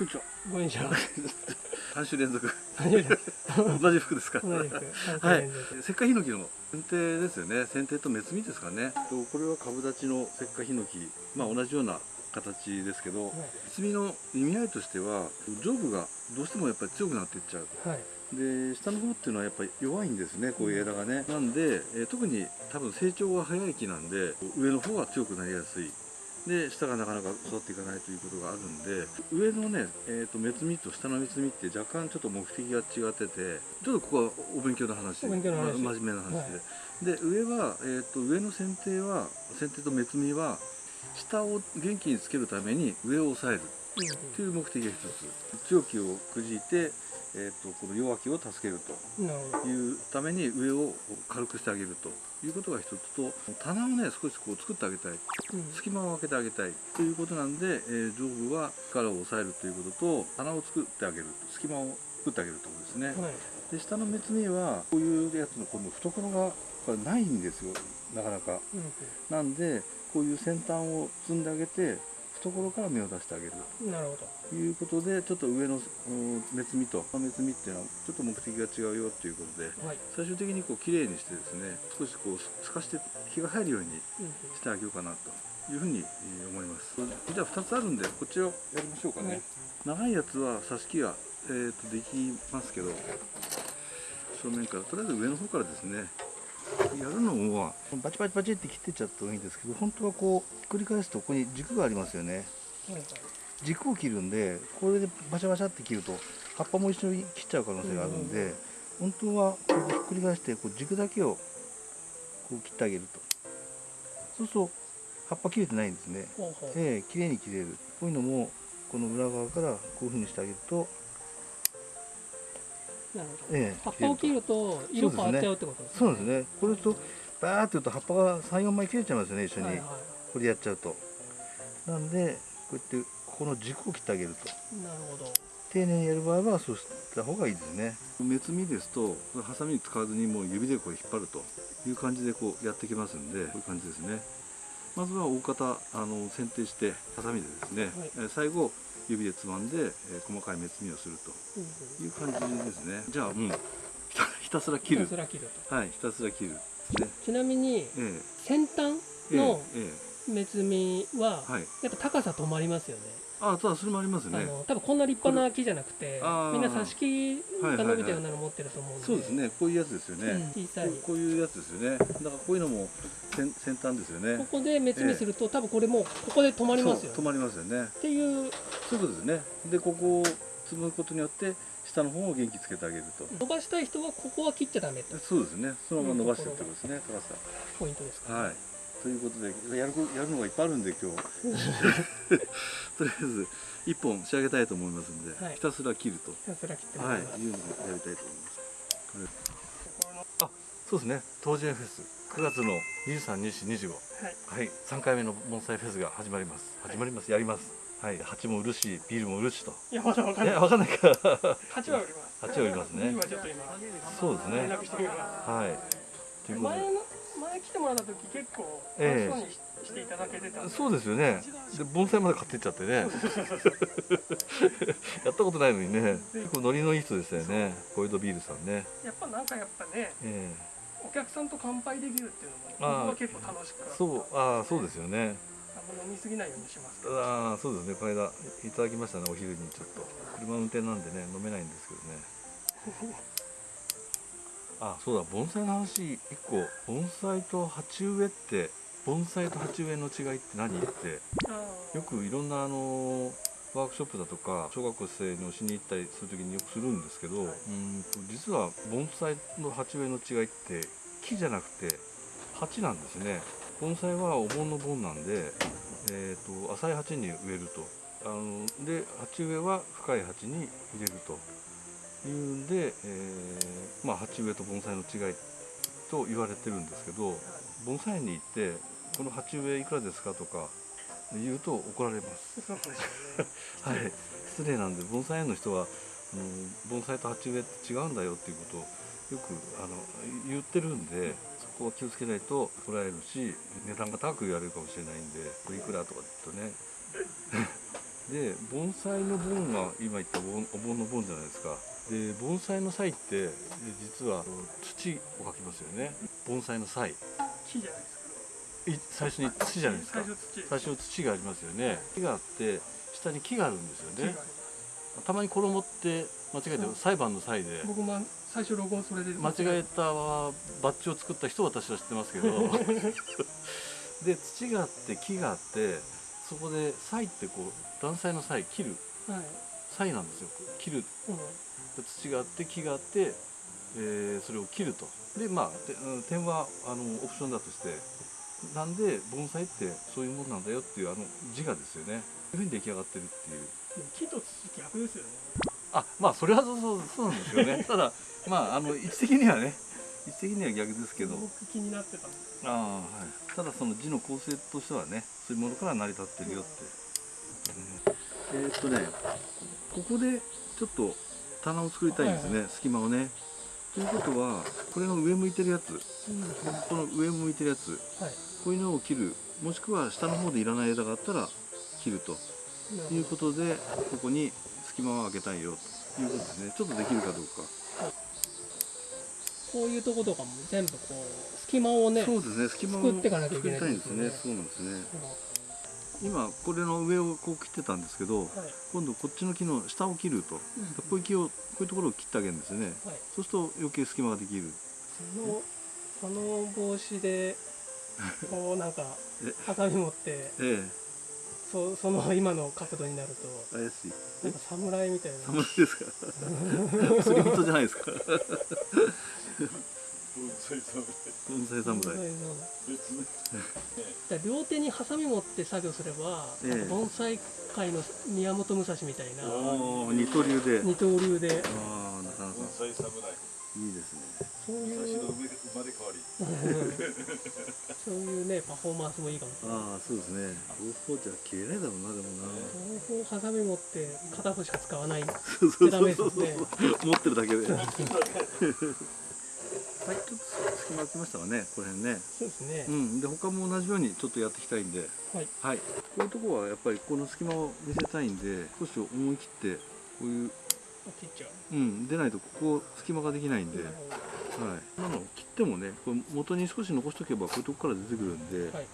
こんにちは。ごめんなさい。三週連続。同じ服ですか。はい。石化ヒノキの剪定ですよね。剪定と目摘みですかね。とこれは株立ちの石化ヒノキ。まあ同じような形ですけど、はい摘みの意味合いとしては上部がどうしてもやっぱり強くなっていっちゃう。はい。で下の方っていうのはやっぱり弱いんですねこういう枝がねなんで、えー特に多分成長が早い木なんで上の方が強くなりやすいで下がなかなか育っていかないということがあるんで上のね、えー、と目摘みと下の目摘みって若干ちょっと目的が違っててちょっとここはお勉強の話お勉強の話ま真面目な話で、で上は、えー、と上の剪定は剪定と目摘みは下を元気につけるために上を抑えるという目的が一つ。強気をくじいて、えー、とこの弱気を助けると。いうために上を軽くしてあげるということが一つと棚をね少しこう作ってあげたい。うん。隙間を空けてあげたい。ということなんで、えー上部は力を抑えるということと棚を作ってあげる。隙間を作ってあげるということですね、はい。で下の目摘みはこういうやつのこの懐がこれないんですよ。なかなか。うん。なんでこういう先端を積んであげて懐から芽を出してあげるうん。なるほど。ということでちょっと上のうん目摘みと目摘みっていうのはちょっと目的が違うよということではい。最終的にこう綺麗にしてですね少しこう透かして日が入るようにうんうんしてあげようかなというふうにえー思いますじゃあ2つあるんでこっちをやりましょうかね、はい長いやつは挿し木が、えー、とできますけど正面からとりあえず上の方からですねやるのはバチバチバチって切ってっちゃった方がいいんですけど本当はこうひっくり返すとここに軸がありますよね。軸を切るんでこれでバシャバシャって切ると葉っぱも一緒に切っちゃう可能性があるんで、本当はこうひっくり返してこう軸だけをこう切ってあげるとそうすると葉っぱ切れてないんですねほうほう。ええ綺麗に切れるこういうのもこの裏側からこういうふうにしてあげると、なるほど。ええ。葉っぱを切ると色変わっちゃうってことですそうですね。これとバーって言うと葉っぱが34枚切れちゃいますよね一緒に、はいはこれやっちゃうと。なんでこうやってここの軸を切ってあげると。い。なるほど。丁寧にやる場合はそうした方がいいですね。目摘みですとハサミ使わずにもう指でこう引っ張ると。いう感じでこうやってきますんでこういう感じですね。まずは大方あの剪定してハサミでですね、はい。えー最後指でつまんで、えー細かい目摘みをするうんという感じですね。じゃあうんひたひたすらうん。切る。ひたすら切ると。はいひたすら切る。ね。ちなみにええ。先端ええのえ。目摘みはやっぱ高さ止まりますよね。あただそれもありますね。あの多分こんな立派な木じゃなくてみんな挿し木が伸びたようなの持ってると思うんで、そうですねこういうやつですよね、うん。小さいこういうやつですよね。だからこういうのも先先端ですよね。ここで目摘みすると、多分これもうここで止まりますよそう止まりますよね。っていう。そういうことですね。でここを積むことによって下の方を元気つけてあげると、伸ばしたい人はここは切っちゃダメってそうですね。そのまま伸ばしてってことですね。高さポイントですか、はいということでやるこやるのがいっぱいあるんで今日。とりあえず一本仕上げたいと思いますんで、はい。ひたすら切ると。ひたすら切ってもはいらいうのをやりたいと思います。これあそうですね。東寺園フェス9月の232425はい。はい、3回目の盆栽フェスが始まります。始まります。やります。はい、鉢も売るし、ビールも売るしと。いやまだわかんえ、ない。わかんないか。8は売ります。8は売りますね。今ちょっと今。そうですね。連絡してみまはい。ということ前の前来てもらった時結構ええ楽しそうにししていただけてたそうですよね。で、盆栽まで買ってっちゃってね。やったことないのにね。結構ノリのいい人でしたよね。小江戸ビールさんね。やっぱなんかやっぱねえお客さんと乾杯できるっていうのも僕は結構楽しくえそう、ああ、そうですよね。あんま飲みすぎないようにしますああ、そうですね。この間いただきましたね。お昼にちょっと。車運転なんでね、飲めないんですけどね。あ、そうだ。盆栽の話一個。盆栽と鉢植えって、盆栽と鉢植えの違いって何って。よくいろんなあのワークショップだとか小学校生に教えに行ったりする時によくするんですけど、はいうーんと実は盆栽の鉢植えの違いって木じゃなくて鉢なんですね盆栽はお盆の盆なんで、えー、と浅い鉢に植えるとあので鉢植えは深い鉢に入れるというんで、えーまあ、鉢植えと盆栽の違いと言われてるんですけど盆栽園に行って「この鉢植えいくらですか?」とか言うと怒られます。はい、失礼なんで盆栽園の人は盆栽と鉢植えって違うんだよっていうことをよくあの言ってるんでそこは気をつけないと怒られるし値段が高く言われるかもしれないんでこれいくらとかって言うとね で盆栽の盆が今言った盆お盆の盆じゃないですかで盆栽の際ってで実は土をかきますよね。盆栽の際。い木じゃないです最初にか土じゃないですか。最初土。最初土がありますよね。木があって下に木があるんですよね。たまに衣って間違えてう。ん裁判の際で。僕も最初録音それで。間違えたバッジを作った人は私は知ってますけど。で土があって木があってそこで歳ってこう断裁の際切る。はい、歳なんですよ。切る。うん、で土があって木があって、えーそれを切ると。でまあてうん点はあのオプションだとして。なんで盆栽ってそういうもんなんだよっていうあの自我ですよね。いうふうに出来上がってるっていう。木と土逆ですよね。あまあそれはそうそうそうなんですよね。ただまああの位置的にはね位置的には逆ですけど。僕気になってた。ああはい、ただその字の構成としてはねそういうものから成り立ってるよって、えーっとねここでちょっと棚を作りたいんですね、隙間をね。ということはこれの上向いてるやつ。うんこの上向いてるやつ。はい。こういうのを切るもしくは下の方でいらない枝があったら切ると。いうことでここに隙間を開けたいよと。いうことですね。ちょっとできるかどうか、こういうとことかも全部こう隙間をねそうですね。隙間を作っていかなきゃいけないんですね。そうなんですね。う今これの上をこう切ってたんですけどんはい。今度こっちの木の下を切ると、うんこういう木をこういうところを切ってあげるんですよね。はい。そうすると余計隙間ができるそのその帽子で こうなんかえ。ハサミ持ってえそその今の角度になるとえ怪しい。なんか侍みたいな。侍ですか？釣り人じゃないですか？盆栽侍だから両手にハサミ持って作業すれば、ええ。盆栽界の宮本武蔵みたいなおお二刀流で。二刀流で。ああなかなか。盆栽侍。いいですね。そういう最初の生まれ変わり。そういうねパフォーマンスもいいかもしれない。ああそうですね。両方じゃ消えないだろうなでもな。両方ハサミ持って片方しか使わない。そうそうダそうそう。メですね。持ってるだけで はい。ちょっと隙間空きましたかねこの辺ね。そうですね。う、ん。で他も同じようにちょっとやっていきたいんで。はい。はい、こういうところはやっぱりこの隙間を見せたいんで少し思い切ってこういう、切っちゃう。うん、出ないとここ隙間ができないんで、はい、今の切ってもねこれ元に少し残しとけばこういうとこから出てくるんで、はい。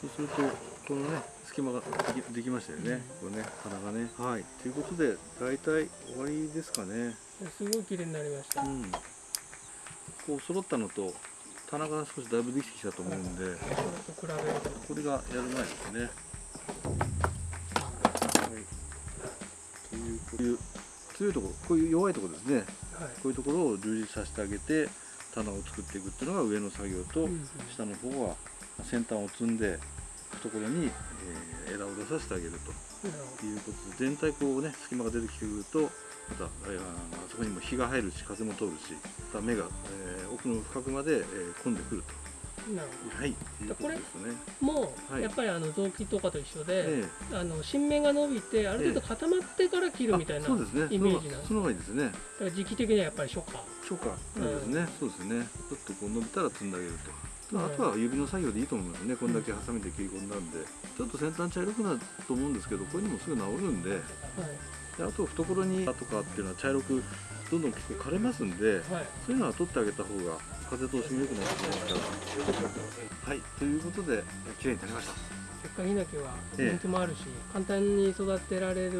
そうするとこのね隙間ができましたよね、これね棚がね。はい。ということで大体終わりですかね。すごい綺麗になりました、うんこう揃ったのと棚が少しだいぶできてきたと思うんで、これがやる前ですね。はい。というこういう強いところ、こういう弱いところですね。はいこういうところを充実させてあげて棚を作っていくっていうのが上の作業と、うん下の方は先端を積んで懐に、えー枝を出させてあげるということで全体こうね隙間が出てきてくるとまた、えーあそこにも日が入るし風も通るしまた目が、えー奥の深くまで、えー込んでくるどなるほとはいことですね。どもう、はい。やっぱりあの臓器とかと一緒で、ええ。あの新芽が伸びてある程度固まってから切るみたいな、あそうですね。イメージなんですその方がいいですね。だから時期的にはやっぱり初夏。初夏。そうですね、そうですね。ちょっとこう伸びたら積んであげると、あとは指の作業でいいと思いますね。こんだけハサミで切り込んだんで。ちょっと先端茶色くなると思うんですけどこういうのもすぐ治るんで。はいであと懐にとかっていうのは茶色くどんどん結構枯れますんではい。そういうのは取ってあげた方が風通しも良くなってきますから。はいということで綺麗になりましたせっかくヒノキはええ人気もあるし、簡単に育てられると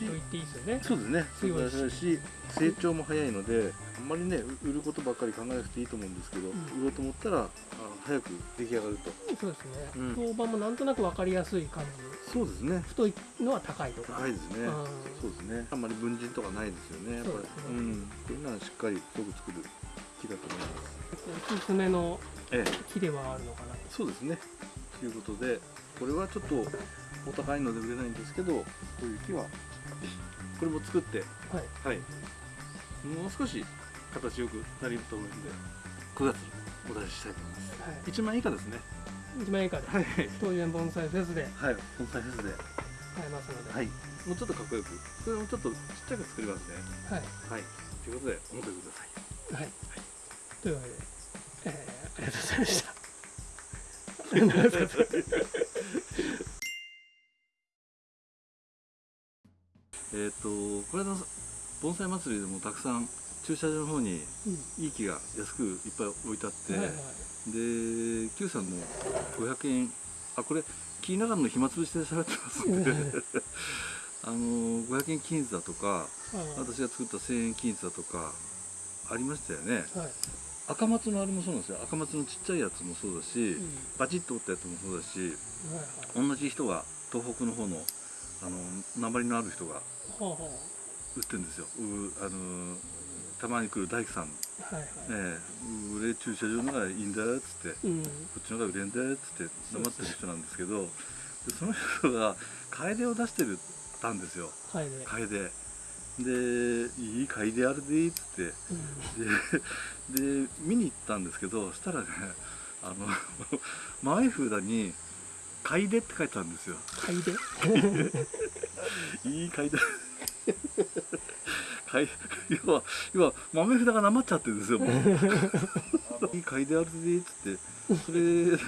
言っていいですよね。そうですね。強いしし成長も早いのであんまりねう売ることばっかり考えなくていいと思うんですけど、うん。売ろうと思ったらあの早く出来上がると。そうですね、うん。評判もなんとなく分かりやすい感じ。そうですね。太いのは高いとか、高いですね。うん。そうですね。あんまり分人とかないですよねやっぱり。そうね。うん。こういうのはしっかり太く作る木だと思います。おすすめのええ。木ではあるのかな。そうですね。ということでこれはちょっとお高いので売れないんですけどこういう木はこれも作ってはい。はい。もう少し形よくなりると思うんで9月にお出ししたいと思います。はい。1万円以下ですね。1万円以下で。はい。東園盆栽フェスで。はい。本体フェスで。買えますので。はい。もうちょっとかっこよく。これもちょっとちっちゃく作りますね。はい。はい。ということでお求めください。はい、というわけで、えーありがとうございました。えっ、とこれの盆栽祭りでもたくさん駐車場の方にうんいい木が安くいっぱい置いてあって、はいはい。で Q さんの500円あこれ木の中の暇つぶしで喋ってますんで あの500円均一だとかあ私が作った1000円均一だとかありましたよね。はい赤松のあれもそうなんですよ。赤松のちっちゃいやつもそうだし、うん。バチッと折ったやつもそうだしはいはい。同じ人が東北の方のあの鉛のある人が売ってるんですよ。うあのたまに来る大工さん、あはいはい。ええ売れ駐車場のがいいんだよっつってうん。こっちの方が売れんだよっつって黙ってる人なんですけどでその人が楓を出してるたんですよ。楓でいい楓あるでっつって。でで見に行ったんですけどそしたらねあの 前札に「楓」って書いてあるんですよ。買いで？いい楓楓 要は要は豆札がなまっちゃってるんですよもう。いい楓あるでっつって。それで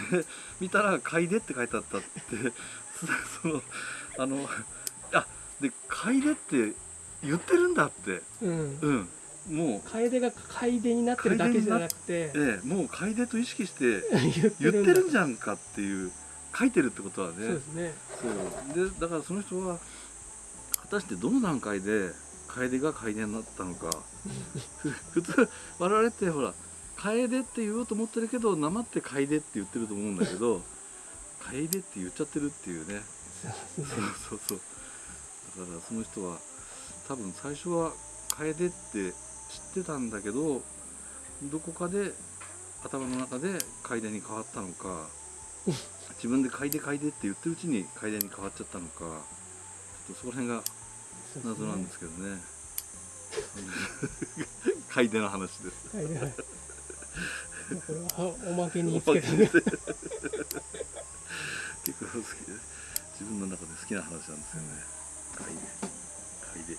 見たら「楓」って書いてあったって。そそのあのあで楓って言ってるんだって。うん。うん。もう。楓が楓になってるだけじゃなくて。ええもう楓と意識して 言ってるんじゃんかっていう書いてるってことはね。そうですね。そう。でだからその人は果たしてどの段階で楓が楓になったのか。ふ普通我々ってほら楓って言おうと思ってるけどなまって楓って言ってると思うんだけど 楓って言っちゃってるっていうね。そうそうそう。だからその人は多分最初は楓って知ってたんだけどどこかで頭の中で楓に変わったのか 自分で楓楓って言ってるうちに楓に変わっちゃったのかちょっとそこら辺が謎なんですけどね。楓の話です。おまけに 結構好きで自分の中で好きな話なんですよね。楓楓